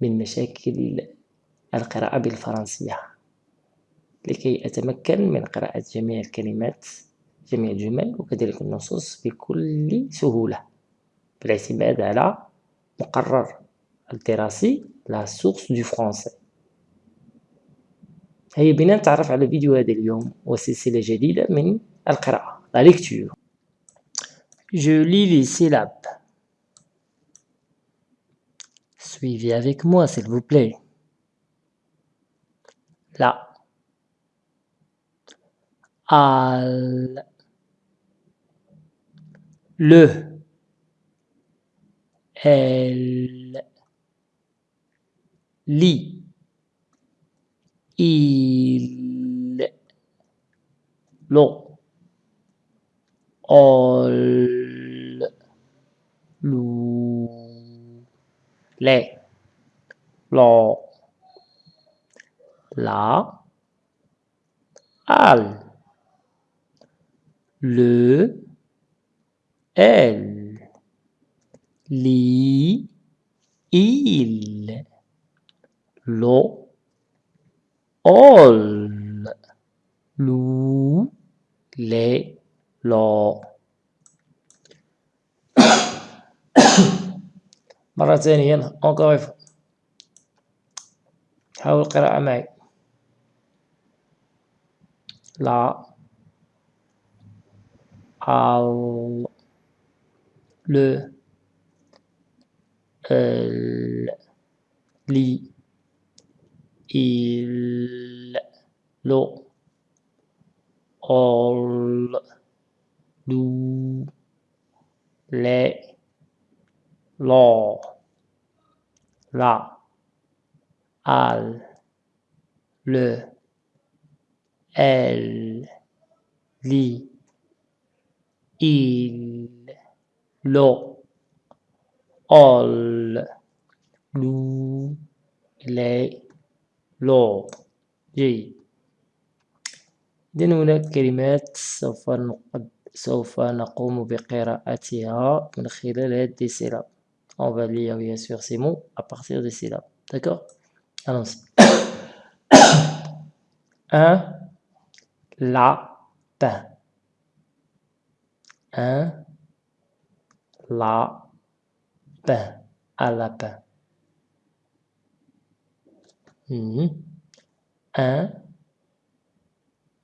من مشاكل القراءة بالفرنسية لكي أتمكن من قراءة جميع الكلمات جميع الجمل وكذلك النصوص بكل سهولة بالاعتماد على مقرر الدراسي لا سورس دو فرونسي هيا بنا نتعرف على فيديو هذا اليوم وسلسلة جديدة من القراءة لا ليكتور Je lis les syllabes. Suivez avec moi, s'il vous plaît. La. Al. Le. Elle. Li. Il. Ol. Les, lo, la, al, le, elle, li, il, lo, ol, lou, les, lo. مرة ثانية أونكوغيف حاول القراءة معي. لا. ال. لو. ال. لي. إل. لو. أول. لو لي لو la, al, le, elle, li, il, lo, ol, lu, les, lo. جيد إذن هناك كلمات سوف نقوم بقراءتها من خلال هذه السلاب On va lire bien sûr ces mots à partir de syllabes. D'accord? Allons-y. Un lapin. Un lapin. Un lapin. Hmm. Un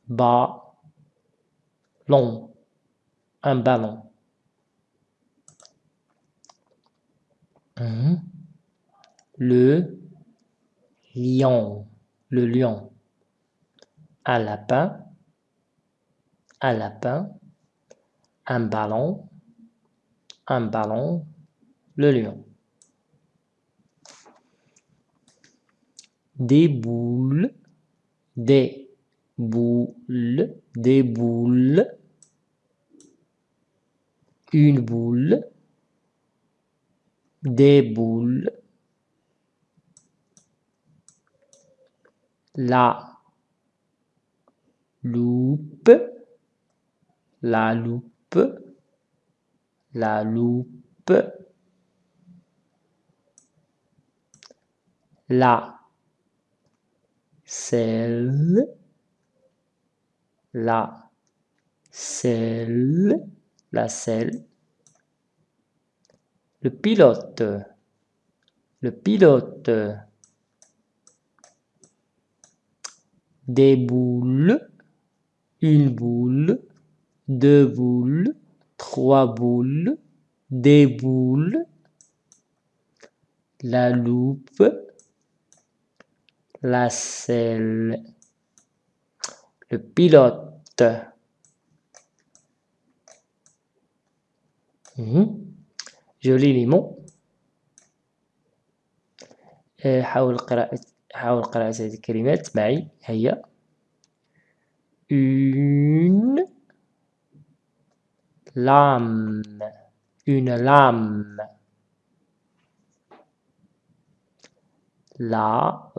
ballon. Un ballon. Mmh. Le lion, le lion. Un lapin, un lapin, un ballon, un ballon, le lion. Des boules, des boules, des boules, une boule, des boules, la loupe, la loupe, la loupe, la selle, la selle, la selle, le pilote, le pilote, des boules, une boule, deux boules, trois boules, des boules, la loupe, la selle, le pilote. Mhm. جولي ليمو euh, حاول قراءة حاول قراءة هذه الكلمات. معي هيا. اون لام اون لام لاف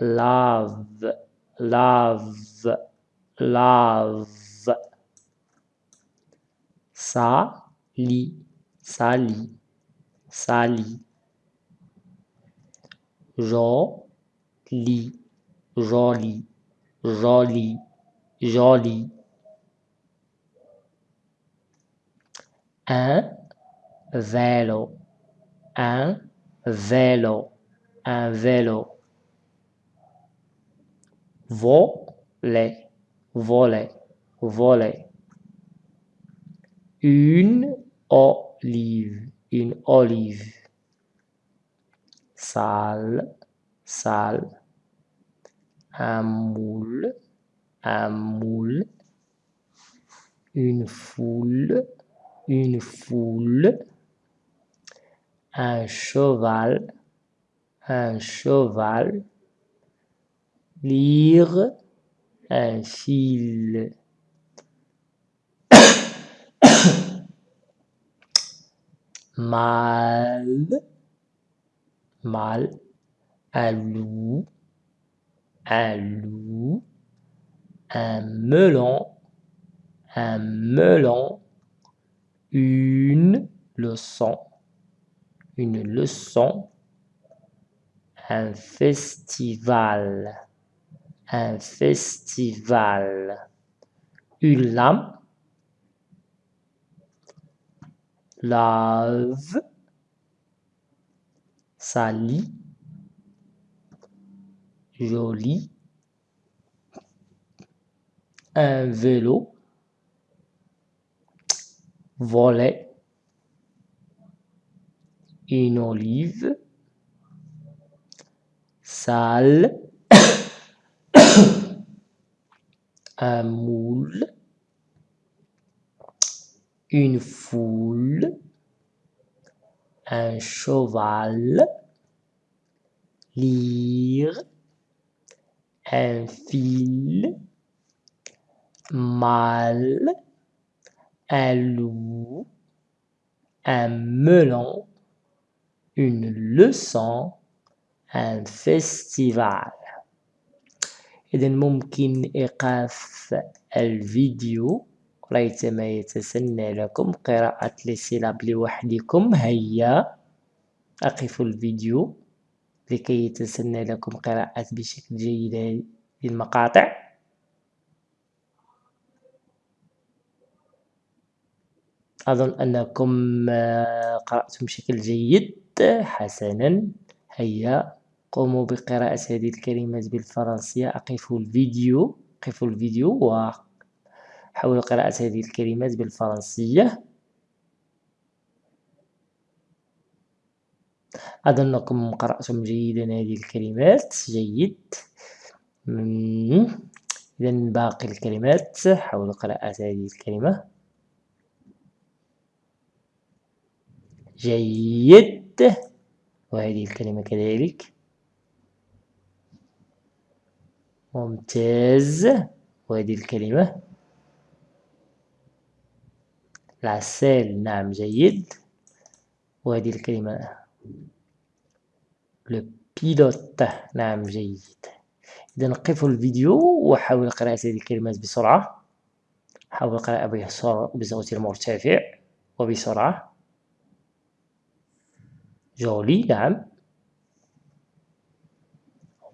لاف لاف لاف سالي sali sali joli joli joli joli un vélo. Un vélo. Un vélo. Voler voler voler une olive, une olive. Salle, salle. Un moule, un moule. Une foule, une foule. Un cheval, un cheval. Lire, un fil. Mal, mal, un loup, un loup, un melon, un melon, une leçon, une leçon, un festival, un festival, une lame, lave, sali, joli, un vélo, volet, une olive, sale, un moule, une foule, un cheval, lire, un fil, mal, un loup, un melon, une leçon, un festival. إذا ممكن إيقاف الفيديو ريتما يتسنى لكم قراءة السيلاب لوحدكم. هيا. أقفوا الفيديو لكي يتسنى لكم قراءة بشكل جيد للمقاطع أظن أنكم آه، قرأتم بشكل جيد. حسنا. هيا. قوموا بقراءة هذه الكلمات بالفرنسية. أقفوا الفيديو. أقفوا الفيديو. وحاولوا قراءة هذه الكلمات بالفرنسية. أظنكم قرأتم جيدا هذه الكلمات. جيد. إذا باقي الكلمات حاولوا قراءة هذه الكلمة. جيد. وهذه الكلمة كذلك. ممتاز. وهذه الكلمة. العسال نعم جيد. وهذه الكلمة. لو بيلوت نعم جيد. إذا نقف الفيديو وحاول قراءة هذه الكلمات بسرعة. حاول قراءة بصوت مرتفع وبسرعة. جولي نعم.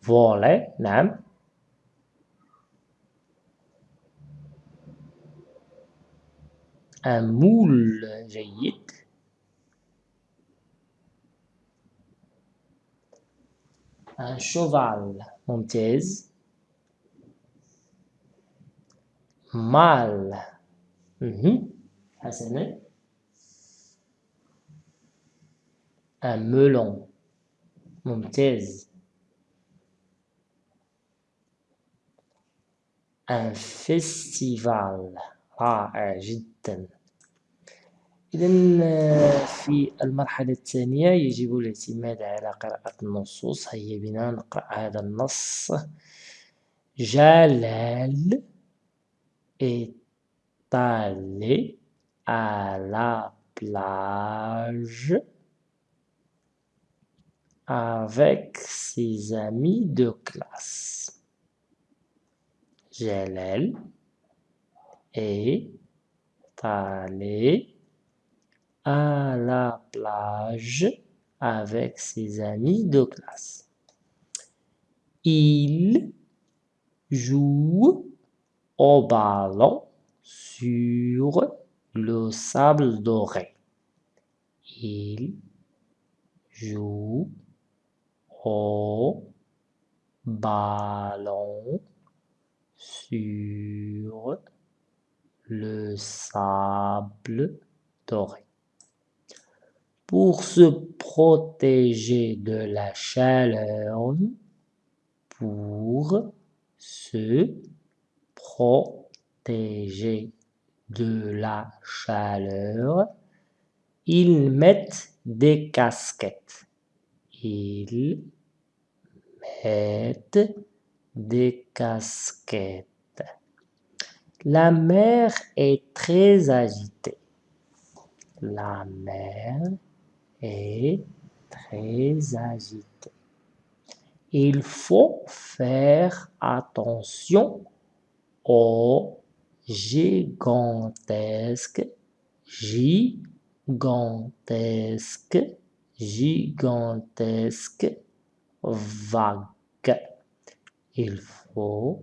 فولي نعم. un moule جيد un cheval ممتاز مال حسنا un melon ممتاز un festival رائع جدا. إذا في المرحلة الثانية يجب الاعتماد على قراءة النصوص. هيا بنا نقرأ هذا النص. جلال est allé à la plage avec ses amis de classe. Jalal est allé à la plage avec ses amis de classe. Il joue au ballon sur le sable doré. Il joue au ballon sur le sable doré. Pour se protéger de la chaleur, pour se protéger de la chaleur, ils mettent des casquettes. Ils mettent des casquettes. La mer est très agitée. La mer est très agitée. Il faut faire attention aux gigantesques, gigantesques, gigantesques vagues. Il faut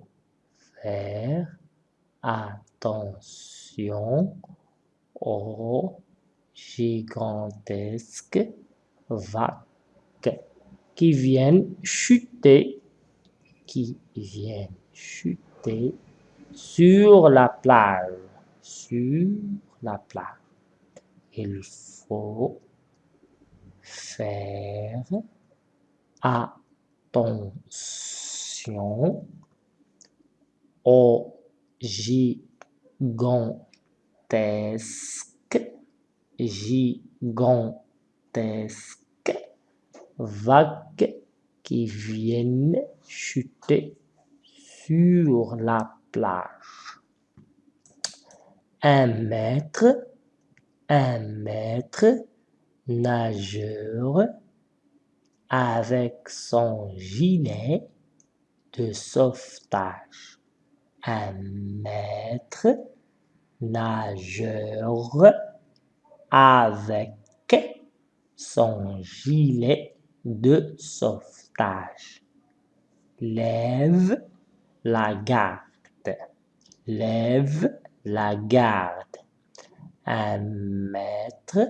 faire attention aux gigantesques vagues qui viennent chuter, qui viennent chuter sur la plage, sur la plage. Il faut faire attention aux gigantesques, gigantesques vagues qui viennent chuter sur la plage. Un maître, un maître nageur avec son gilet de sauvetage. Un maître nageur avec son gilet de sauvetage. Lève la garde. Lève la garde. Un maître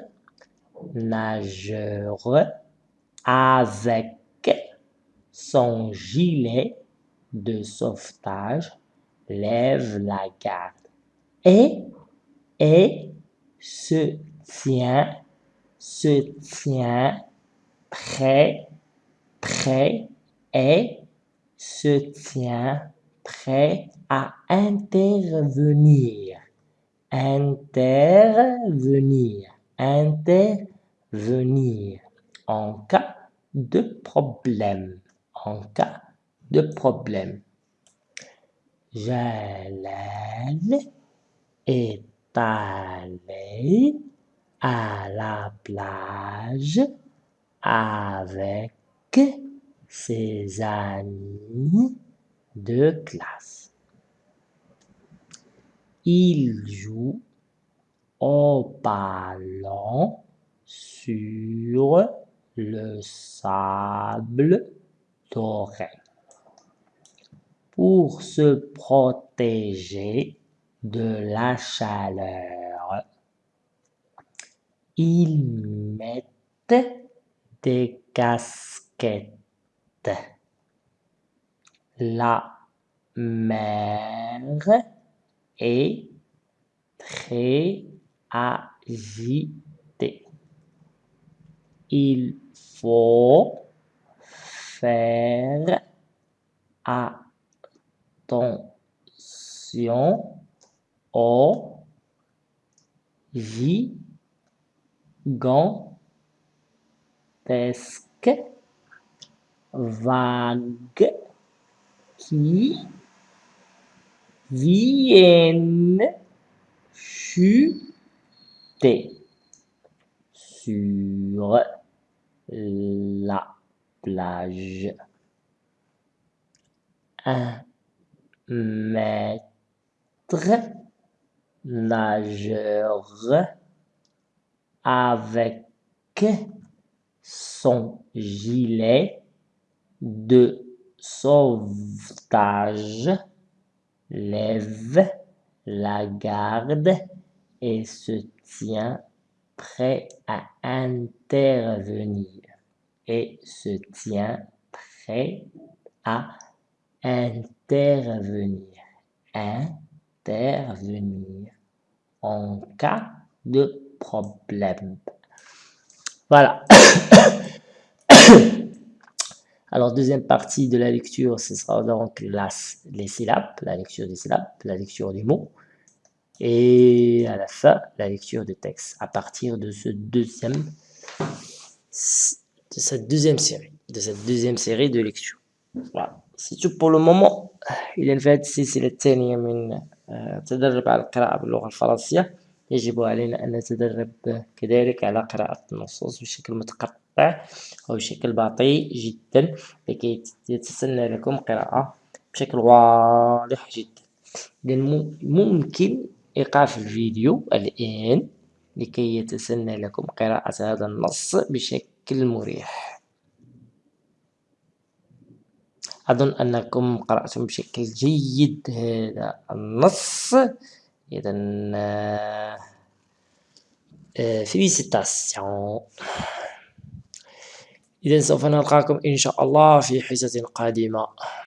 nageur avec son gilet de sauvetage lève la garde et, et se tient, se tient prêt, prêt et se tient prêt à intervenir, intervenir, intervenir. En cas de problème, en cas de problème. Jalal est allé à la plage avec ses amis de classe. Il joue au ballon sur le sable doré. Pour se protéger de la chaleur, ils mettent des casquettes. La mer est très agitée. Il faut faire aux gigantesque, vague, qui viennent chuter sur la plage. Un maître nageur avec son gilet de sauvetage. Lève la garde et se tient prêt à intervenir. Et se tient prêt à intervenir intervenir en cas de problème. Voilà. Alors, deuxième partie de la lecture, ce sera donc les syllabes, la lecture des syllabes, la lecture des mots. Et à la fin, la lecture du texte à partir de deuxième, de cette deuxième série, de cette deuxième série de lecture. Voilà. Tout pour le moment. إذا في هذه السلسلة الثانية من تدرب على القراءة باللغة الفرنسية يجب علينا أن نتدرب كذلك على قراءة النصوص بشكل متقطع وبشكل بطيء جدا لكي يتسنى لكم قراءة بشكل واضح جدا إذا ممكن إيقاف الفيديو الآن لكي يتسنى لكم قراءة هذا النص بشكل مريح أظن أنكم قرأتم بشكل جيد هذا النص. إذا فيليسيتاسيون إذا سوف نلقاكم إن شاء الله في حصة قادمة.